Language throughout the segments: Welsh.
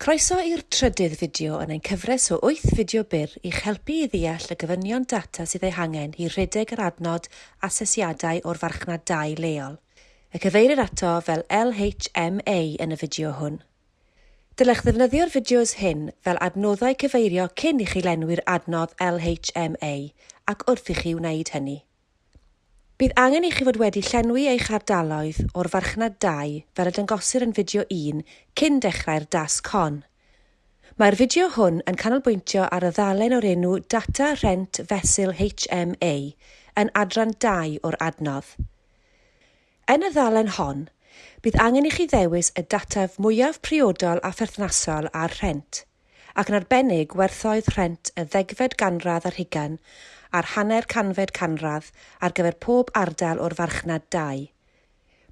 Croeso i'r trydydd fideo yn ein cyfres o 8 fideo byr i'ch helpu i ddeall y gyfynion data sydd ei hangen i rhedeg yr adnod asesiadau o'r farchnad 2 leol. Y cyfeirir ato fel LHMA yn y fideo hwn. Dylech ddefnyddio'r fideos hyn fel adnoddau cyfeirio cyn i chi lenwi'r adnodd LHMA ac wrth i chi wneud hynny. Bydd angen i chi fod wedi llenwi eich ardaloedd o'r farchnad 2 fel y dangosir yn fideo 1 cyn dechrau'r das con. Mae'r fideo hwn yn canolbwyntio ar y ddalen o'r enw Data Rent Fesil HMA yn adran 2 o'r adnodd. Yn y ddalen hon, bydd angen i chi ddewis y dataf mwyaf priodol a pherthnasol ar rhent, ac yn arbennig werthoedd rhent y ddegfed ganradd ar hugan ar hanner canfed canradd ar gyfer pob ardal o'r farchnad 2.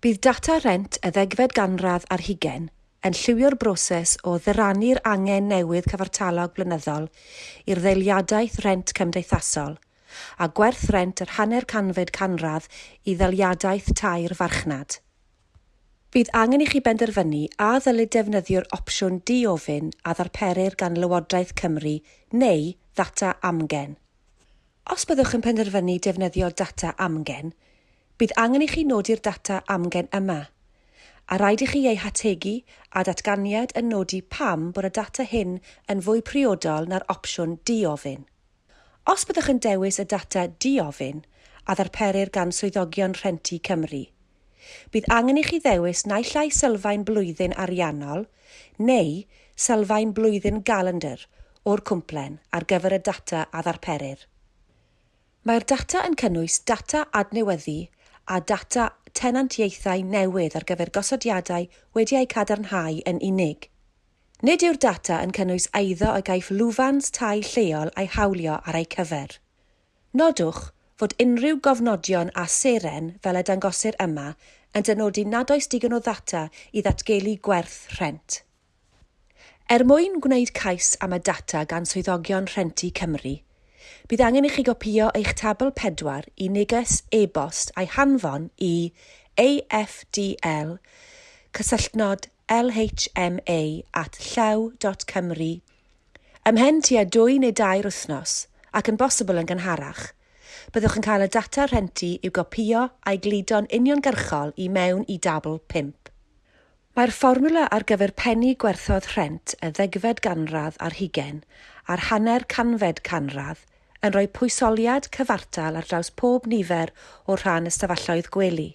Bydd data rent y ddegfed ganradd ar hugen yn lliwio'r broses o ddirannu'r angen newydd cyfartalog blynyddol i'r ddeiliadaeth rent cymdeithasol a gwerth rent yr hanner canfed canradd i ddeiliadaeth tair farchnad. Bydd angen i chi benderfynu a ddylid defnyddio'r opsiwn di-ofyn a ddarperir gan Lywodraeth Cymru neu ddata amgen. Os byddwch yn penderfynu defnyddio data amgen, bydd angen i chi nodi'r data amgen yma, a rhaid i chi ei hategu a datganiad yn nodi pam bod y data hyn yn fwy priodol na'r opsiwn di-ofyn. Os byddwch yn dewis y data di-ofyn a ddarperir gan swyddogion Rhentu Cymru, bydd angen i chi ddewis naill ai sylfaen blwyddyn ariannol neu sylfaen blwyddyn galendr o'r cwmplen ar gyfer y data a ddarperir. Mae'r data yn cynnwys data adnewyddu a data tenantiaethau newydd ar gyfer gosodiadau wedi eu cadarnhau yn unig. Nid yw'r data yn cynnwys eiddo y gaiff lwfans tai lleol a'i hawlio ar eu cyfer. Nodwch fod unrhyw gofnodion a seren fel y dangosir yma yn dynodi nad oes digon o ddata i ddatgelu gwerth rhent. Er mwyn gwneud cais am y data gan swyddogion Rhenti Cymru, Bydd angen i chi gopio eich tabl pedwar i neges e-bost a'i hanfon i afdl cysylltnod lhma at llaw.cymru ymhen tua dwy neu dair wythnos ac yn bosibl yn gynharach. Byddwch yn cael y data rhentu i'w gopio a'i glidon uniongyrchol i mewn i dabl 5. Mae'r fformwla ar gyfer penni gwerthodd rhent y ddegfed ganradd ar hugen a'r hanner canfed canradd yn rhoi pwysoliad cyfartal ar draws pob nifer o rhan ystafelloedd gwely.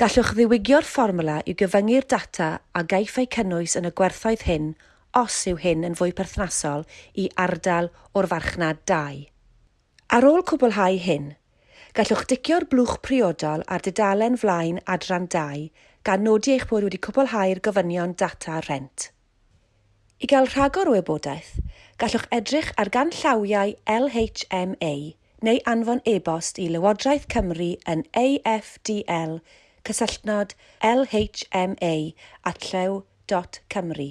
Gallwch ddiwygio'r fformwla i gyfyngu'r data a gaiff eu cynnwys yn y gwerthoedd hyn os yw hyn yn fwy perthnasol i ardal o'r farchnad 2. Ar ôl cwblhau hyn, gallwch dicio'r blwch priodol ar dudalen flaen adran 2 gan nodi eich bod wedi cwblhau'r gofynion data rent. I gael rhagor o wybodaeth, gallwch edrych ar ganllawiau LHMA neu anfon e-bost i Lywodraeth Cymru yn afdl cysylltnod lhma at llew.cymru.